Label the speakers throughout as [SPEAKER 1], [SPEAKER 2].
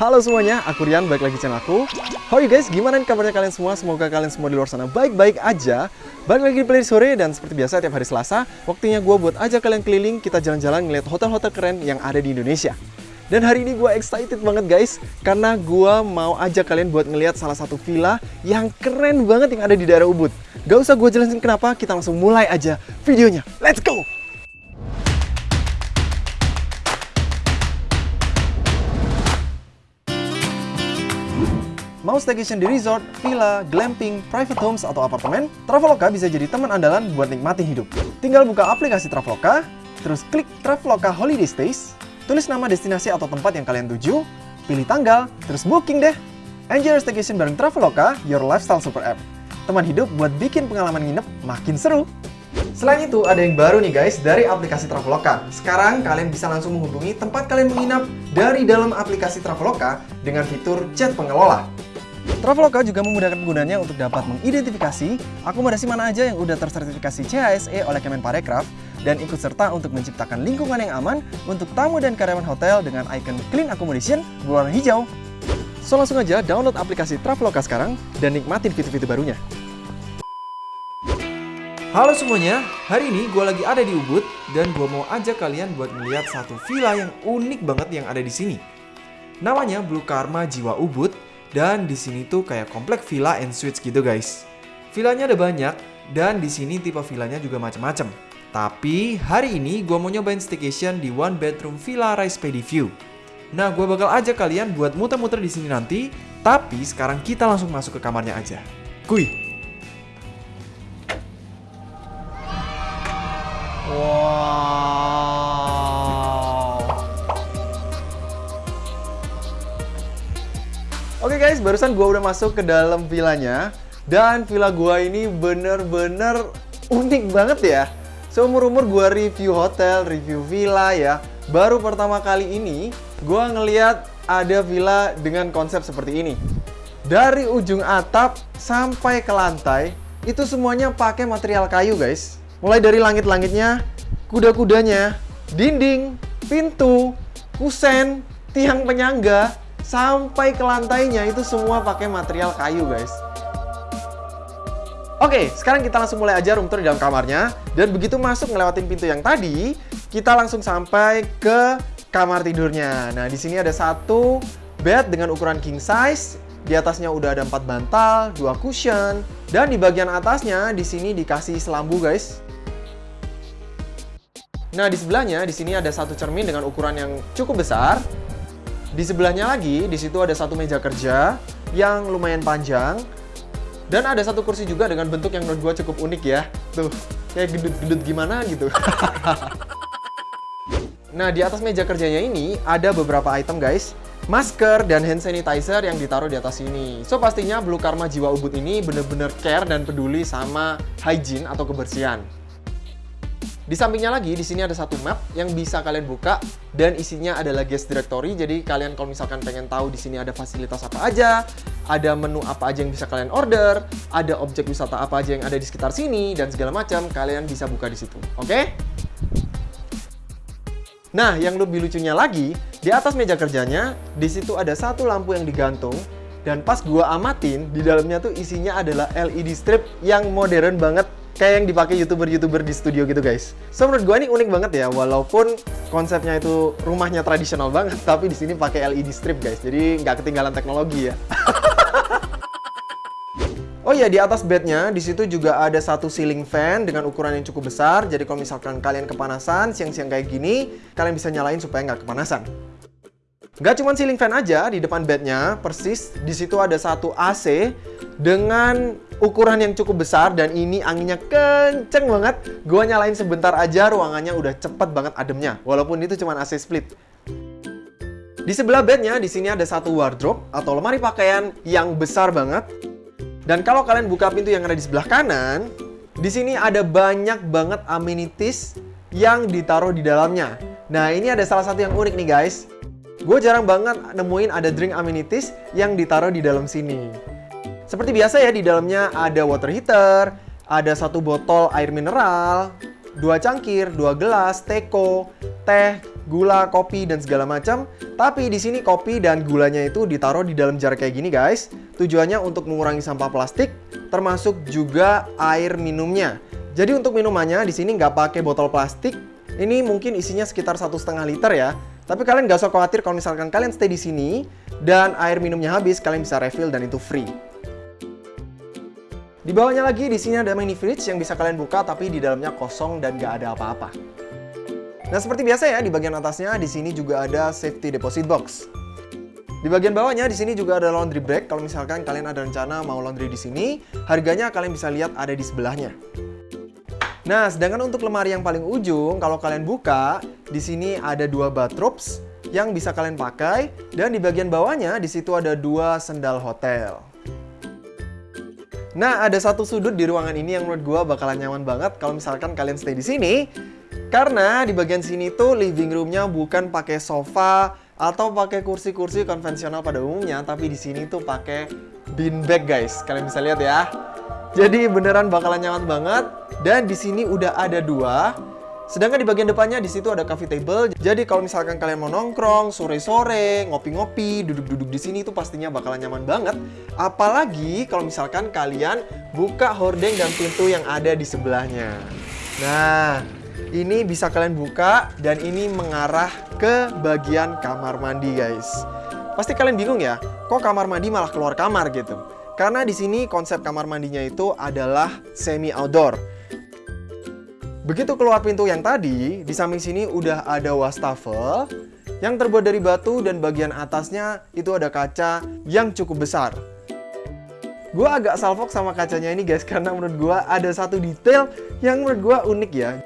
[SPEAKER 1] Halo semuanya, aku Rian, balik lagi channel aku. How you guys, gimana kabarnya kalian semua? Semoga kalian semua di luar sana baik-baik aja. Balik lagi di Play Sore dan seperti biasa tiap hari Selasa Waktunya gue buat aja kalian keliling, kita jalan-jalan ngeliat hotel-hotel keren yang ada di Indonesia. Dan hari ini gue excited banget guys Karena gue mau ajak kalian buat ngeliat salah satu villa yang keren banget yang ada di daerah Ubud. Gak usah gue jelasin kenapa, kita langsung mulai aja videonya. Let's go! Mau staycation di resort, villa, glamping, private homes, atau apartemen, Traveloka bisa jadi teman andalan buat nikmatin hidup. Tinggal buka aplikasi Traveloka, terus klik Traveloka Holiday Stays, tulis nama destinasi atau tempat yang kalian tuju, pilih tanggal, terus booking deh. Enjoy your staycation bareng Traveloka, your lifestyle super app. Teman hidup buat bikin pengalaman nginep makin seru. Selain itu, ada yang baru nih guys dari aplikasi Traveloka. Sekarang kalian bisa langsung menghubungi tempat kalian menginap dari dalam aplikasi Traveloka dengan fitur chat pengelola. Traveloka juga memudahkan penggunanya untuk dapat mengidentifikasi akomodasi mana aja yang udah tersertifikasi CHSE oleh Kemenparekraf dan ikut serta untuk menciptakan lingkungan yang aman untuk tamu dan karyawan hotel dengan icon Clean Accommodation berwarna hijau. So langsung aja download aplikasi Traveloka sekarang dan nikmatin fitur-fitur barunya. Halo semuanya, hari ini gue lagi ada di Ubud dan gue mau ajak kalian buat melihat satu villa yang unik banget yang ada di sini. Namanya Blue Karma Jiwa Ubud dan di sini tuh kayak komplek villa and suites gitu guys. Villanya ada banyak dan di sini tipe villanya juga macam-macam. Tapi hari ini gue mau nyobain staycation di one bedroom villa Rise Paddy View. Nah, gue bakal ajak kalian buat muter-muter di sini nanti. Tapi sekarang kita langsung masuk ke kamarnya aja. Kuy. Guys, barusan gue udah masuk ke dalam villanya dan villa gue ini bener-bener unik banget ya. Seumur-umur gue review hotel, review villa ya, baru pertama kali ini gue ngeliat ada villa dengan konsep seperti ini. Dari ujung atap sampai ke lantai, itu semuanya pakai material kayu guys. Mulai dari langit-langitnya, kuda-kudanya, dinding, pintu, kusen, tiang penyangga, sampai ke lantainya itu semua pakai material kayu guys. Oke, sekarang kita langsung mulai aja room tour di dalam kamarnya. Dan begitu masuk ngelewatin pintu yang tadi, kita langsung sampai ke kamar tidurnya. Nah, di sini ada satu bed dengan ukuran king size. Di atasnya udah ada empat bantal, dua cushion, dan di bagian atasnya di sini dikasih selambu guys. Nah, di sebelahnya di sini ada satu cermin dengan ukuran yang cukup besar. Di sebelahnya lagi, di situ ada satu meja kerja yang lumayan panjang. Dan ada satu kursi juga dengan bentuk yang menurut gue cukup unik ya. Tuh, kayak gedut-gedut gimana gitu. nah, di atas meja kerjanya ini ada beberapa item guys. Masker dan hand sanitizer yang ditaruh di atas sini. So, pastinya Blue Karma Jiwa Ubud ini bener-bener care dan peduli sama hygiene atau kebersihan. Di sampingnya lagi, di sini ada satu map yang bisa kalian buka dan isinya adalah guest directory. Jadi kalian kalau misalkan pengen tahu di sini ada fasilitas apa aja, ada menu apa aja yang bisa kalian order, ada objek wisata apa aja yang ada di sekitar sini dan segala macam, kalian bisa buka di situ. Oke? Okay? Nah, yang lebih lucunya lagi, di atas meja kerjanya, di situ ada satu lampu yang digantung dan pas gua amatin, di dalamnya tuh isinya adalah LED strip yang modern banget kayak yang dipakai youtuber-youtuber di studio gitu guys. So menurut gue ini unik banget ya, walaupun konsepnya itu rumahnya tradisional banget, tapi di sini pakai LED strip guys, jadi nggak ketinggalan teknologi ya. Oh iya, di atas bednya, di situ juga ada satu ceiling fan dengan ukuran yang cukup besar. Jadi kalau misalkan kalian kepanasan, siang-siang kayak gini, kalian bisa nyalain supaya nggak kepanasan. Nggak cuma ceiling fan aja, di depan bednya, persis di situ ada satu AC dengan ukuran yang cukup besar dan ini anginnya kenceng banget. Gua nyalain sebentar aja, ruangannya udah cepet banget ademnya. Walaupun itu cuma AC split. Di sebelah bednya, di sini ada satu wardrobe atau lemari pakaian yang besar banget. Dan kalau kalian buka pintu yang ada di sebelah kanan, di sini ada banyak banget amenities yang ditaruh di dalamnya. Nah, ini ada salah satu yang unik nih guys. Gue jarang banget nemuin ada drink amenities yang ditaruh di dalam sini. Seperti biasa ya, di dalamnya ada water heater, ada satu botol air mineral, dua cangkir, dua gelas, teko, teh, gula, kopi, dan segala macam. Tapi di sini kopi dan gulanya itu ditaruh di dalam jar kayak gini guys. Tujuannya untuk mengurangi sampah plastik, termasuk juga air minumnya. Jadi untuk minumannya di sini nggak pakai botol plastik. Ini mungkin isinya sekitar satu setengah liter ya. Tapi kalian nggak usah khawatir kalau misalkan kalian stay di sini dan air minumnya habis, kalian bisa refill dan itu free. Di bawahnya lagi di sini ada mini fridge yang bisa kalian buka tapi di dalamnya kosong dan nggak ada apa-apa. Nah seperti biasa ya di bagian atasnya di sini juga ada safety deposit box. Di bagian bawahnya di sini juga ada laundry bag kalau misalkan kalian ada rencana mau laundry di sini, harganya kalian bisa lihat ada di sebelahnya. Nah, sedangkan untuk lemari yang paling ujung, kalau kalian buka, di sini ada dua bathrobes yang bisa kalian pakai dan di bagian bawahnya di situ ada dua sendal hotel. Nah, ada satu sudut di ruangan ini yang menurut gue bakalan nyaman banget kalau misalkan kalian stay di sini. Karena di bagian sini tuh living roomnya bukan pakai sofa atau pakai kursi-kursi konvensional pada umumnya, tapi di sini tuh pakai beanbag guys. Kalian bisa lihat ya. Jadi beneran bakalan nyaman banget. Dan di sini udah ada dua. Sedangkan di bagian depannya di situ ada coffee table. Jadi kalau misalkan kalian mau nongkrong sore-sore, ngopi-ngopi, duduk-duduk di sini itu pastinya bakalan nyaman banget. Apalagi kalau misalkan kalian buka hordeng dan pintu yang ada di sebelahnya. Nah, ini bisa kalian buka dan ini mengarah ke bagian kamar mandi, guys. Pasti kalian bingung ya, kok kamar mandi malah keluar kamar gitu? Karena di sini konsep kamar mandinya itu adalah semi outdoor. Begitu keluar pintu yang tadi, di samping sini udah ada wastafel yang terbuat dari batu dan bagian atasnya itu ada kaca yang cukup besar. Gue agak salfok sama kacanya ini guys karena menurut gue ada satu detail yang menurut gue unik ya.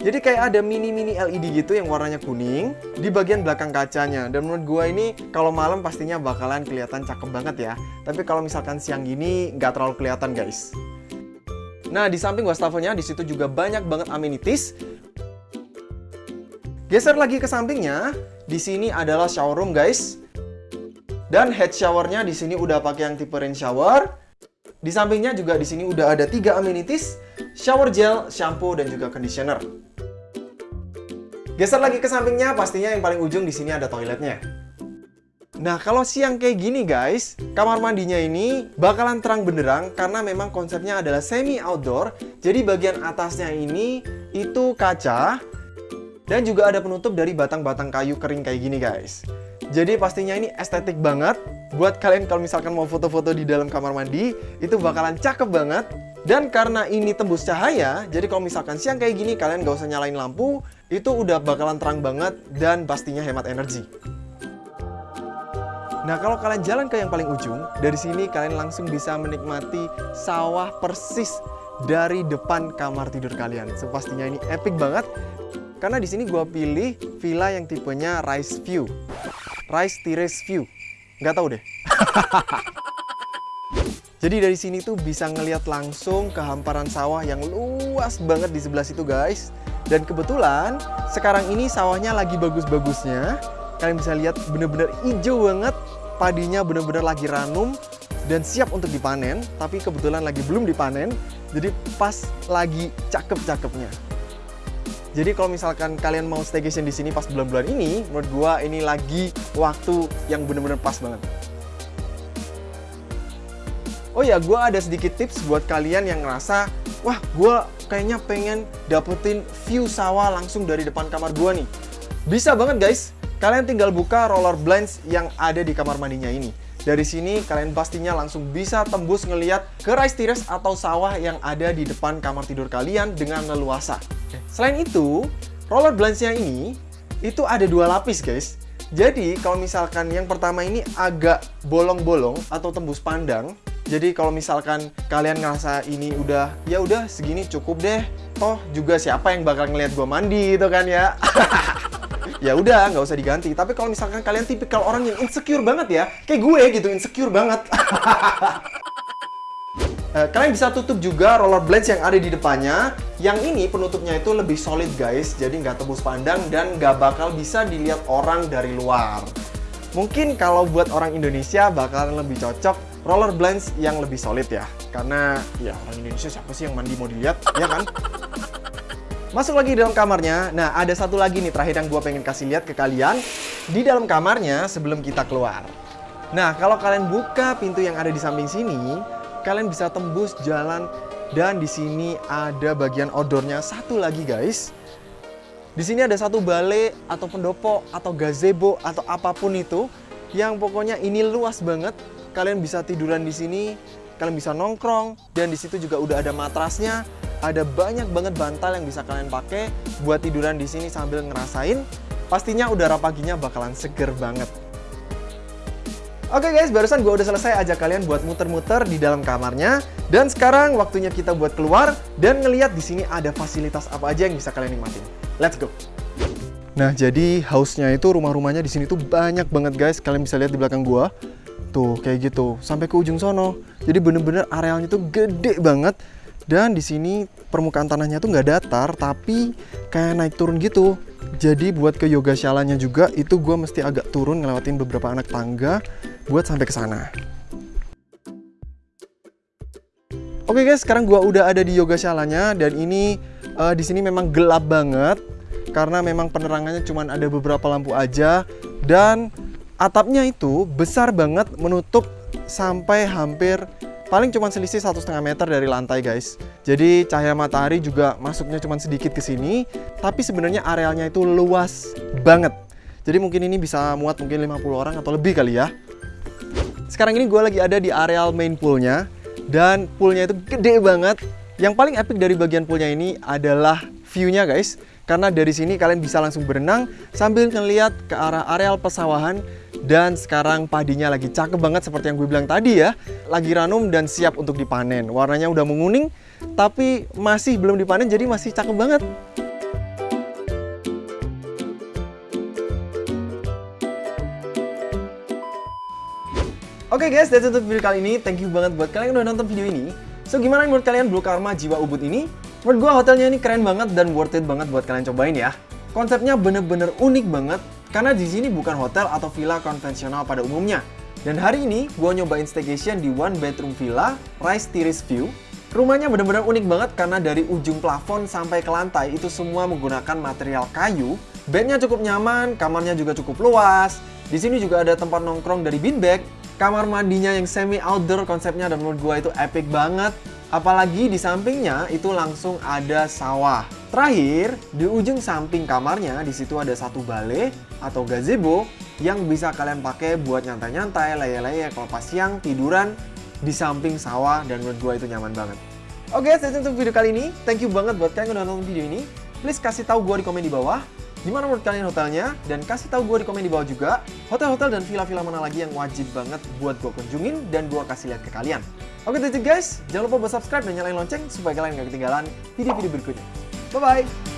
[SPEAKER 1] Jadi kayak ada mini-mini LED gitu yang warnanya kuning di bagian belakang kacanya. Dan menurut gue ini kalau malam pastinya bakalan kelihatan cakep banget ya. Tapi kalau misalkan siang gini nggak terlalu kelihatan guys. Nah, di samping wastafelnya di situ juga banyak banget amenities. Geser lagi ke sampingnya, di sini adalah shower room, guys. Dan head showernya di sini udah pakai yang tipe rain shower. Di sampingnya juga di sini udah ada tiga amenities, shower gel, shampoo, dan juga conditioner. Geser lagi ke sampingnya, pastinya yang paling ujung di sini ada toiletnya. Nah, kalau siang kayak gini guys, kamar mandinya ini bakalan terang benderang karena memang konsepnya adalah semi outdoor. Jadi bagian atasnya ini itu kaca dan juga ada penutup dari batang-batang kayu kering kayak gini guys. Jadi pastinya ini estetik banget. Buat kalian kalau misalkan mau foto-foto di dalam kamar mandi, itu bakalan cakep banget. Dan karena ini tembus cahaya, jadi kalau misalkan siang kayak gini kalian gak usah nyalain lampu, itu udah bakalan terang banget dan pastinya hemat energi. Nah, kalau kalian jalan ke yang paling ujung, dari sini kalian langsung bisa menikmati sawah persis dari depan kamar tidur kalian. So, pastinya ini epic banget. Karena di sini gue pilih villa yang tipenya Rise View. Rise Terrace View. Nggak tahu deh. Jadi dari sini tuh bisa ngelihat langsung ke hamparan sawah yang luas banget di sebelah situ guys. Dan kebetulan sekarang ini sawahnya lagi bagus-bagusnya kalian bisa lihat bener-bener hijau banget. Padinya bener-bener lagi ranum dan siap untuk dipanen tapi kebetulan lagi belum dipanen. Jadi pas lagi cakep-cakepnya. Jadi kalau misalkan kalian mau staycation di sini pas bulan-bulan ini menurut gua ini lagi waktu yang bener-bener pas banget. Oh ya, gue ada sedikit tips buat kalian yang ngerasa, wah, gue kayaknya pengen dapetin view sawah langsung dari depan kamar gue nih. Bisa banget guys, Kalian tinggal buka roller blinds yang ada di kamar mandinya ini. Dari sini kalian pastinya langsung bisa tembus ngeliat ke rice terrace atau sawah yang ada di depan kamar tidur kalian dengan leluasa. Selain itu, roller blindsnya ini itu ada dua lapis guys. Jadi kalau misalkan yang pertama ini agak bolong-bolong atau tembus pandang, jadi kalau misalkan kalian ngerasa ini udah ya udah segini cukup deh, toh juga siapa yang bakal ngeliat gue mandi gitu kan ya. ya udah nggak usah diganti. Tapi kalau misalkan kalian tipikal orang yang insecure banget ya, kayak gue gitu insecure banget. Eh, kalian bisa tutup juga roller blades yang ada di depannya. Yang ini penutupnya itu lebih solid guys, jadi nggak tembus pandang dan nggak bakal bisa dilihat orang dari luar. Mungkin kalau buat orang Indonesia bakalan lebih cocok roller blades yang lebih solid ya. Karena ya orang Indonesia siapa sih yang mandi mau dilihat, ya kan? Masuk lagi dalam kamarnya. Nah, ada satu lagi nih terakhir yang gue pengen kasih lihat ke kalian. Di dalam kamarnya sebelum kita keluar. Nah, kalau kalian buka pintu yang ada di samping sini, kalian bisa tembus jalan dan di sini ada bagian outdoornya satu lagi guys. Di sini ada satu balai atau pendopo atau gazebo atau apa pun itu yang pokoknya ini luas banget. Kalian bisa tiduran di sini, kalian bisa nongkrong dan di situ juga udah ada matrasnya. Ada banyak banget bantal yang bisa kalian pakai buat tiduran di sini sambil ngerasain. Pastinya udara paginya bakalan seger banget. Oke okay guys, barusan gue udah selesai ajak kalian buat muter-muter di dalam kamarnya. Dan sekarang waktunya kita buat keluar dan ngeliat di sini ada fasilitas apa aja yang bisa kalian nikmatin. Let's go. Nah, jadi house-nya itu rumah-rumahnya di sini tuh banyak banget guys. Kalian bisa lihat di belakang gua. Tuh, kayak gitu. Sampai ke ujung sono. Jadi bener-bener arealnya tuh gede banget. Dan di sini permukaan tanahnya tuh nggak datar, tapi kayak naik turun gitu. Jadi buat ke yoga shalanya juga itu gue mesti agak turun ngelewatin beberapa anak tangga buat sampai ke sana. Oke guys, sekarang gua udah ada di yoga shalanya dan ini uh, di sini memang gelap banget karena memang penerangannya cuma ada beberapa lampu aja dan atapnya itu besar banget menutup sampai hampir paling cuma selisih satu setengah meter dari lantai guys. Jadi cahaya matahari juga masuknya cuma sedikit ke sini, tapi sebenarnya arealnya itu luas banget. Jadi mungkin ini bisa muat mungkin 50 orang atau lebih kali ya. Sekarang ini gue lagi ada di areal main poolnya dan poolnya itu gede banget. Yang paling epic dari bagian poolnya ini adalah view-nya guys. Karena dari sini kalian bisa langsung berenang sambil ngeliat ke arah areal pesawahan dan sekarang padinya lagi cakep banget seperti yang gue bilang tadi ya. Lagi ranum dan siap untuk dipanen. Warnanya udah menguning tapi masih belum dipanen jadi masih cakep banget. Oke okay guys, that's it untuk video kali ini. Thank you banget buat kalian yang udah nonton video ini. So, gimana menurut kalian Blue Karma Jiwa Ubud ini? Menurut gue hotelnya ini keren banget dan worth it banget buat kalian cobain ya. Konsepnya bener-bener unik banget, karena di sini bukan hotel atau villa konvensional pada umumnya. Dan hari ini, gue nyobain staycation di one bedroom villa, Rice Terrace View. Rumahnya bener-bener unik banget karena dari ujung plafon sampai ke lantai itu semua menggunakan material kayu. Bednya cukup nyaman, kamarnya juga cukup luas. Di sini juga ada tempat nongkrong dari beanbag, kamar mandinya yang semi outdoor konsepnya dan menurut gue itu epic banget. Apalagi di sampingnya itu langsung ada sawah. Terakhir, di ujung samping kamarnya di situ ada satu balai atau gazebo yang bisa kalian pakai buat nyantai-nyantai, leye-leye kalau pas siang tiduran di samping sawah dan menurut gue itu nyaman banget. Oke, okay, that's untuk video kali ini. Thank you banget buat kalian yang udah nonton video ini. Please kasih tahu gue di komen di bawah Gimana menurut kalian hotelnya? Dan kasih tahu gue di komen di bawah juga, hotel-hotel dan villa-villa mana lagi yang wajib banget buat gue kunjungin dan gue kasih lihat ke kalian. Oke, that's it guys. Jangan lupa buat subscribe dan nyalain lonceng supaya kalian gak ketinggalan video-video berikutnya. Bye-bye!